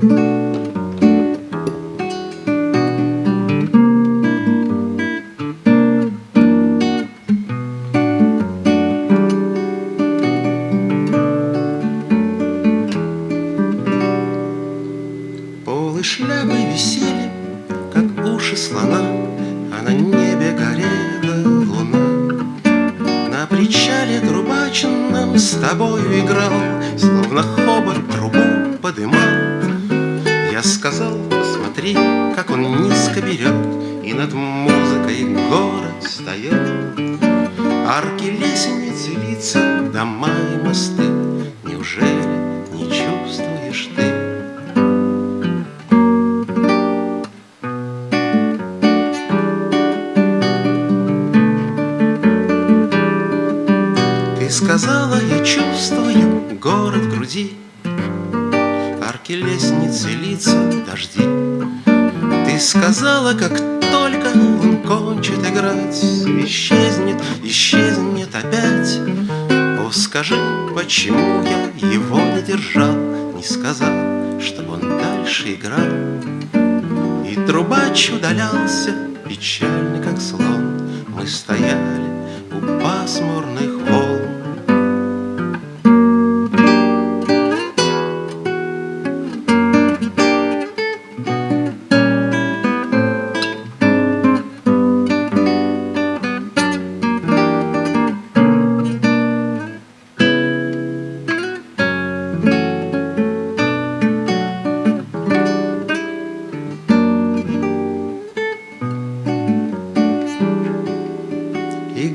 Полы шляпы висели, как уши слона, А на небе горела луна. На причале трубачном с тобою играл, Словно хобот трубу подымал. Я сказал, посмотри, как он низко берет, И над музыкой город встает. Арки лестницы, лица, дома и мосты, Неужели не чувствуешь ты? Ты сказала, я чувствую город в груди, Арки лестницы, лица, дожди. Ты сказала, как только он кончит играть, Исчезнет, исчезнет опять. О, скажи, почему я его не держал, Не сказал, чтобы он дальше играл. И трубач удалялся, печальный,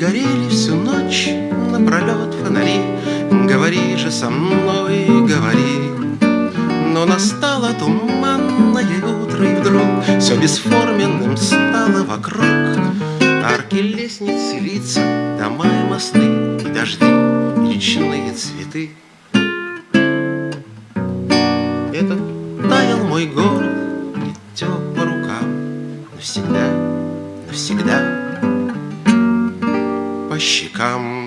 горели всю ночь напролет фонари. Говори же со мной, говори. Но настало туманное утро И вдруг все бесформенным стало вокруг. Арки, лестницы, лица, дома и мосты И дожди, и речные цветы. Это таял мой город, не тек по рукам Навсегда, навсегда по щекам